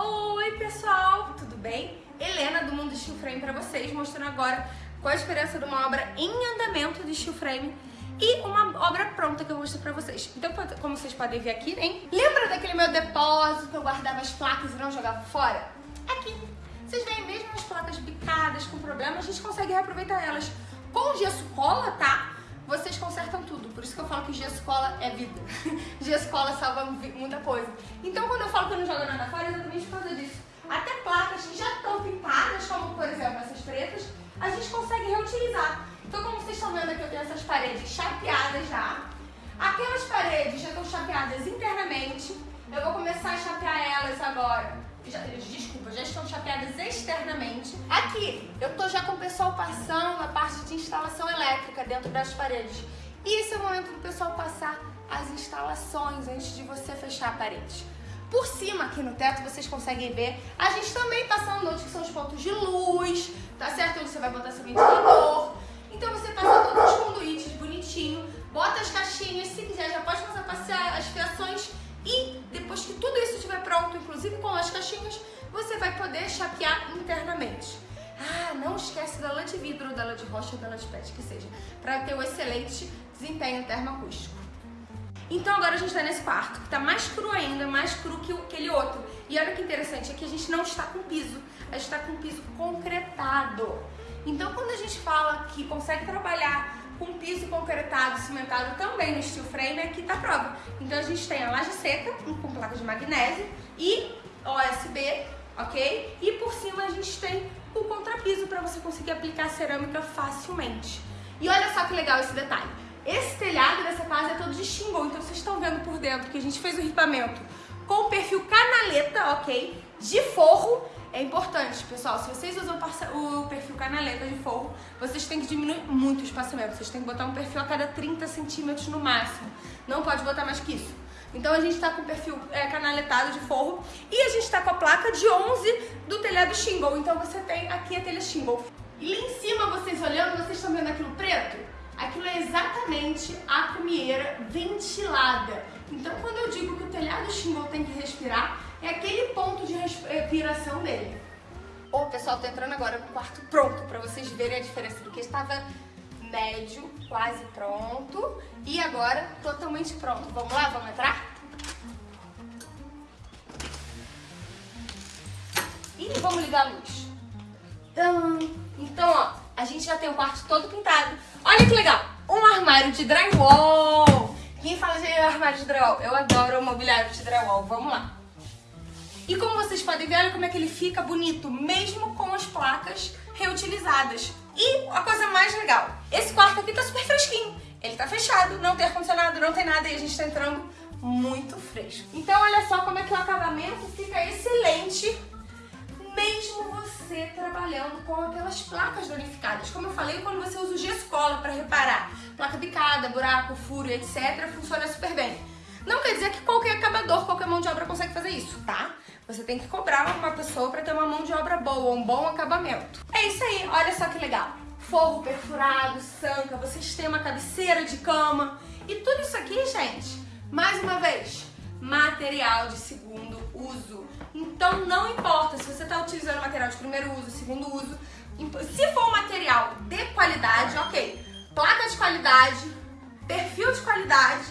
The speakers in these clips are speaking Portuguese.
Oi pessoal, tudo bem? Helena do Mundo Steel Frame para vocês, mostrando agora qual a diferença de uma obra em andamento de steel frame e uma obra pronta que eu vou mostrar pra vocês. Então, como vocês podem ver aqui, hein? Lembra daquele meu depósito que eu guardava as placas e não jogava fora? Aqui. Vocês veem mesmo as placas picadas com problema, a gente consegue reaproveitar elas. Com gesso cola, tá? Vocês consertam tudo. Por isso que eu falo que gesso cola é vida. gesso cola salva muita coisa. Então, quando eu falo que eu não jogo nada fora, é exatamente por causa disso. Até placas que já estão pintadas, como por exemplo essas pretas, a gente consegue reutilizar. Então, como vocês estão vendo aqui, eu tenho essas paredes chapeadas já. Aquelas paredes já estão chapeadas internamente. Eu vou começar a chapear elas agora. Já, desculpa, já estão chapeadas externamente. Aqui, eu tô já com o pessoal passando a parte de instalação elétrica dentro das paredes. E esse é o momento do pessoal passar as instalações antes de você fechar a parede. Por cima, aqui no teto, vocês conseguem ver, a gente também passando onde são os pontos de luz, tá certo? Onde você vai botar seu ventilador. Então você passa todos os conduítes bonitinho, bota as caixinhas, se quiser já pode passar, passar inclusive com as caixinhas, você vai poder chapear internamente. Ah, não esquece da lã de vidro, da lã de rocha da lã de pet, que seja, para ter um excelente desempenho termoacústico. Então agora a gente está nesse quarto, que está mais cru ainda, mais cru que aquele outro. E olha que interessante, aqui a gente não está com piso, a gente está com piso concretado. Então quando a gente fala que consegue trabalhar com piso concretado, cimentado também no steel frame, aqui está a prova. Então a gente tem a laje seca, com placa de magnésio e OSB, ok? E por cima a gente tem o contrapiso para você conseguir aplicar a cerâmica facilmente. E olha só que legal esse detalhe. Esse telhado dessa casa é todo de shingle, então vocês estão vendo por dentro que a gente fez o ripamento com perfil canaleta, ok? De forro. É importante, pessoal, se vocês usam o perfil canaleta de forro, vocês têm que diminuir muito o espaçamento. Vocês têm que botar um perfil a cada 30 centímetros no máximo. Não pode botar mais que isso. Então a gente está com o perfil é, canaletado de forro e a gente está com a placa de 11 do telhado shingle. Então você tem aqui a telha shingle. E lá em cima, vocês olhando, vocês estão vendo aquilo preto? Aquilo é exatamente a cumieira ventilada. Então, quando eu digo que o telhado shingle tem que respirar, é aquele ponto de respiração dele. Ô, pessoal, tô entrando agora no quarto pronto, para vocês verem a diferença do que estava médio, quase pronto, e agora totalmente pronto. Vamos lá? Vamos entrar? E vamos ligar a luz. Então, ó, a gente já tem o quarto todo pintado. Olha que legal! Um armário de drywall! Quem fala de armário de drywall? Eu adoro o mobiliário de drywall. Vamos lá! E como vocês podem ver, olha como é que ele fica bonito, mesmo com as placas reutilizadas. E a coisa mais legal, esse quarto aqui tá super fresquinho. Ele tá fechado, não tem ar-condicionado, não tem nada e a gente tá entrando muito fresco. Então olha só como é que o acabamento fica excelente mesmo você trabalhando com aquelas placas danificadas. Como eu falei, quando você usa o gesso cola para reparar placa picada, buraco, furo, etc., funciona super bem. Não quer dizer que qualquer acabador, qualquer Você tem que cobrar uma pessoa para ter uma mão de obra boa, um bom acabamento. É isso aí, olha só que legal. Forro perfurado, sanca, vocês têm uma cabeceira de cama. E tudo isso aqui, gente, mais uma vez, material de segundo uso. Então não importa se você está utilizando material de primeiro uso, segundo uso, se for um material de qualidade, ok, placa de qualidade, perfil de qualidade,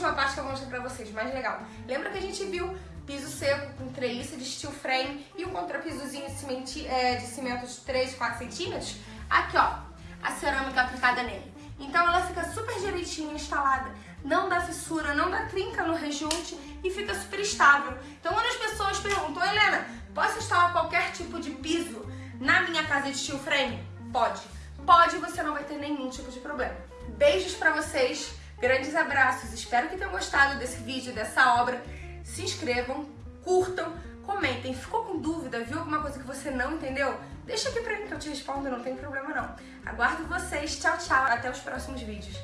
última parte que eu vou mostrar pra vocês, mais legal. Lembra que a gente viu piso seco com treliça de steel frame e um contrapisozinho de, é, de cimento de 3, 4 centímetros? Aqui, ó, a cerâmica aplicada nele. Então ela fica super direitinho instalada, não dá fissura, não dá trinca no rejunte e fica super estável. Então quando as pessoas perguntam, Helena, posso instalar qualquer tipo de piso na minha casa de steel frame? Pode. Pode, você não vai ter nenhum tipo de problema. Beijos pra vocês, grandes abraços, espero que tenham gostado desse vídeo, dessa obra. Se inscrevam, curtam, comentem. Ficou com dúvida, viu alguma coisa que você não entendeu? Deixa aqui pra mim que eu te respondo, não tem problema não. Aguardo vocês, tchau, tchau, até os próximos vídeos.